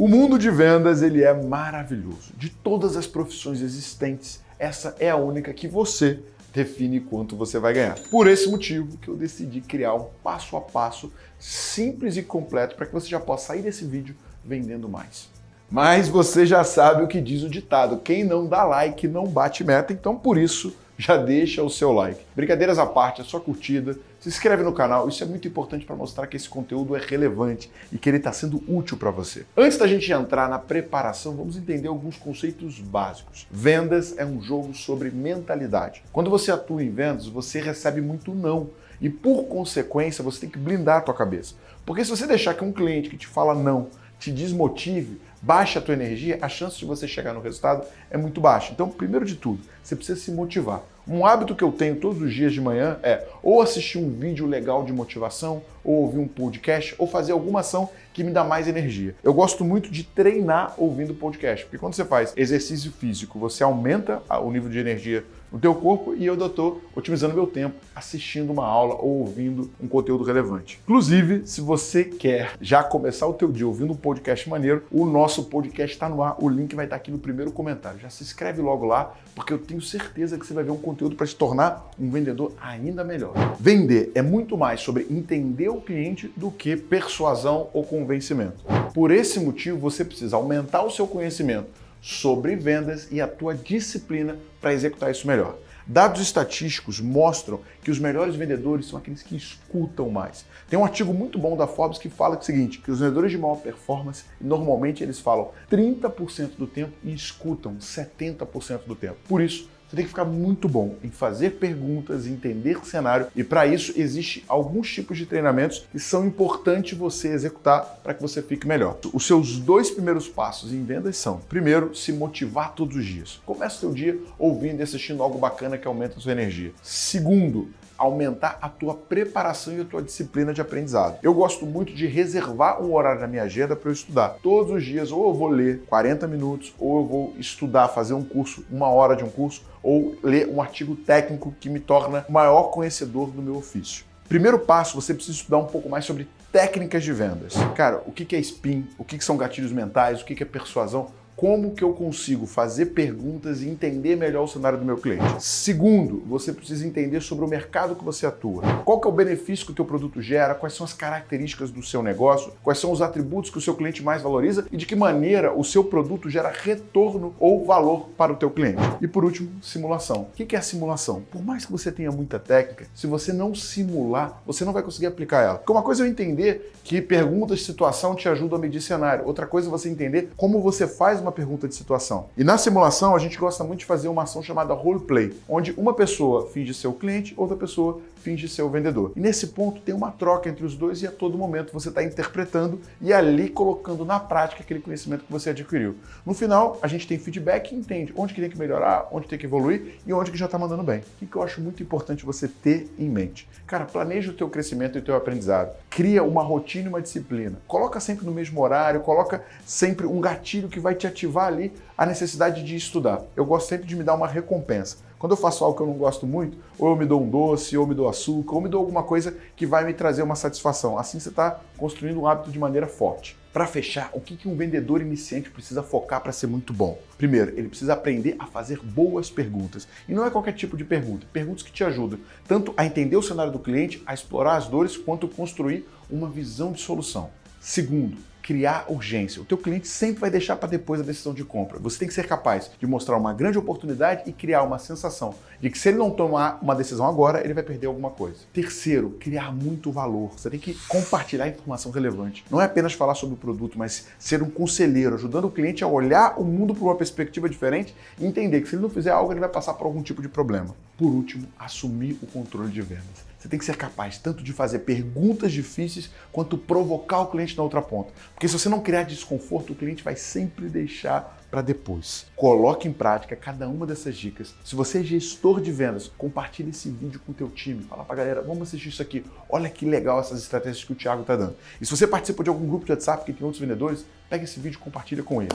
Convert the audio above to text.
O mundo de vendas ele é maravilhoso. De todas as profissões existentes, essa é a única que você define quanto você vai ganhar. Por esse motivo que eu decidi criar um passo a passo simples e completo para que você já possa sair desse vídeo vendendo mais. Mas você já sabe o que diz o ditado, quem não dá like não bate meta, então por isso já deixa o seu like. Brincadeiras à parte, a sua curtida, se inscreve no canal, isso é muito importante para mostrar que esse conteúdo é relevante e que ele está sendo útil para você. Antes da gente entrar na preparação, vamos entender alguns conceitos básicos. Vendas é um jogo sobre mentalidade. Quando você atua em vendas, você recebe muito não e por consequência você tem que blindar a tua cabeça. Porque se você deixar que um cliente que te fala não te desmotive, baixa a tua energia, a chance de você chegar no resultado é muito baixa. Então, primeiro de tudo, você precisa se motivar. Um hábito que eu tenho todos os dias de manhã é ou assistir um vídeo legal de motivação, ou ouvir um podcast, ou fazer alguma ação que me dá mais energia. Eu gosto muito de treinar ouvindo podcast, porque quando você faz exercício físico, você aumenta o nível de energia no teu corpo e eu estou otimizando meu tempo assistindo uma aula ou ouvindo um conteúdo relevante. Inclusive, se você quer já começar o teu dia ouvindo um podcast maneiro, o nosso podcast está no ar, o link vai estar aqui no primeiro comentário. Já se inscreve logo lá, porque eu tenho certeza que você vai ver um conteúdo para se tornar um vendedor ainda melhor. Vender é muito mais sobre entender o cliente do que persuasão ou convencimento. Por esse motivo, você precisa aumentar o seu conhecimento sobre vendas e a tua disciplina para executar isso melhor. Dados estatísticos mostram que os melhores vendedores são aqueles que escutam mais. Tem um artigo muito bom da Forbes que fala o seguinte, que os vendedores de maior performance, normalmente eles falam 30% do tempo e escutam 70% do tempo. Por isso, você tem que ficar muito bom em fazer perguntas, entender o cenário e para isso existe alguns tipos de treinamentos que são importantes você executar para que você fique melhor. Os seus dois primeiros passos em vendas são, primeiro, se motivar todos os dias. Comece o seu dia ouvindo e assistindo algo bacana que aumenta a sua energia. Segundo, aumentar a tua preparação e a tua disciplina de aprendizado. Eu gosto muito de reservar um horário na minha agenda para eu estudar. Todos os dias, ou eu vou ler 40 minutos, ou eu vou estudar, fazer um curso, uma hora de um curso, ou ler um artigo técnico que me torna o maior conhecedor do meu ofício. Primeiro passo, você precisa estudar um pouco mais sobre técnicas de vendas. Cara, o que é spin, o que são gatilhos mentais, o que é persuasão, como que eu consigo fazer perguntas e entender melhor o cenário do meu cliente. Segundo, você precisa entender sobre o mercado que você atua. Qual que é o benefício que o teu produto gera, quais são as características do seu negócio, quais são os atributos que o seu cliente mais valoriza e de que maneira o seu produto gera retorno ou valor para o teu cliente. E por último, simulação. O que é a simulação? Por mais que você tenha muita técnica, se você não simular, você não vai conseguir aplicar ela. Porque uma coisa é eu entender que perguntas de situação te ajudam a medir cenário. Outra coisa é você entender como você faz uma uma pergunta de situação. E na simulação, a gente gosta muito de fazer uma ação chamada roleplay, onde uma pessoa finge ser o cliente, outra pessoa finge ser o vendedor. E nesse ponto tem uma troca entre os dois e a todo momento você está interpretando e ali colocando na prática aquele conhecimento que você adquiriu. No final, a gente tem feedback e entende onde que tem que melhorar, onde tem que evoluir e onde que já está mandando bem. O que eu acho muito importante você ter em mente? Cara, planeja o teu crescimento e o teu aprendizado. Cria uma rotina e uma disciplina. Coloca sempre no mesmo horário, coloca sempre um gatilho que vai te ativar ali a necessidade de estudar. Eu gosto sempre de me dar uma recompensa. Quando eu faço algo que eu não gosto muito, ou eu me dou um doce, ou me dou açúcar, ou me dou alguma coisa que vai me trazer uma satisfação. Assim você está construindo um hábito de maneira forte. Para fechar, o que um vendedor iniciante precisa focar para ser muito bom? Primeiro, ele precisa aprender a fazer boas perguntas. E não é qualquer tipo de pergunta, perguntas que te ajudam tanto a entender o cenário do cliente, a explorar as dores, quanto construir uma visão de solução. Segundo, criar urgência. O teu cliente sempre vai deixar para depois a decisão de compra. Você tem que ser capaz de mostrar uma grande oportunidade e criar uma sensação de que se ele não tomar uma decisão agora, ele vai perder alguma coisa. Terceiro, criar muito valor. Você tem que compartilhar informação relevante. Não é apenas falar sobre o produto, mas ser um conselheiro, ajudando o cliente a olhar o mundo por uma perspectiva diferente e entender que se ele não fizer algo, ele vai passar por algum tipo de problema. Por último, assumir o controle de vendas. Você tem que ser capaz tanto de fazer perguntas difíceis quanto provocar o cliente na outra ponta. Porque se você não criar desconforto, o cliente vai sempre deixar para depois. Coloque em prática cada uma dessas dicas. Se você é gestor de vendas, compartilhe esse vídeo com o teu time. Fala para a galera, vamos assistir isso aqui. Olha que legal essas estratégias que o Thiago está dando. E se você participa de algum grupo de WhatsApp que tem outros vendedores, pega esse vídeo e compartilha com ele.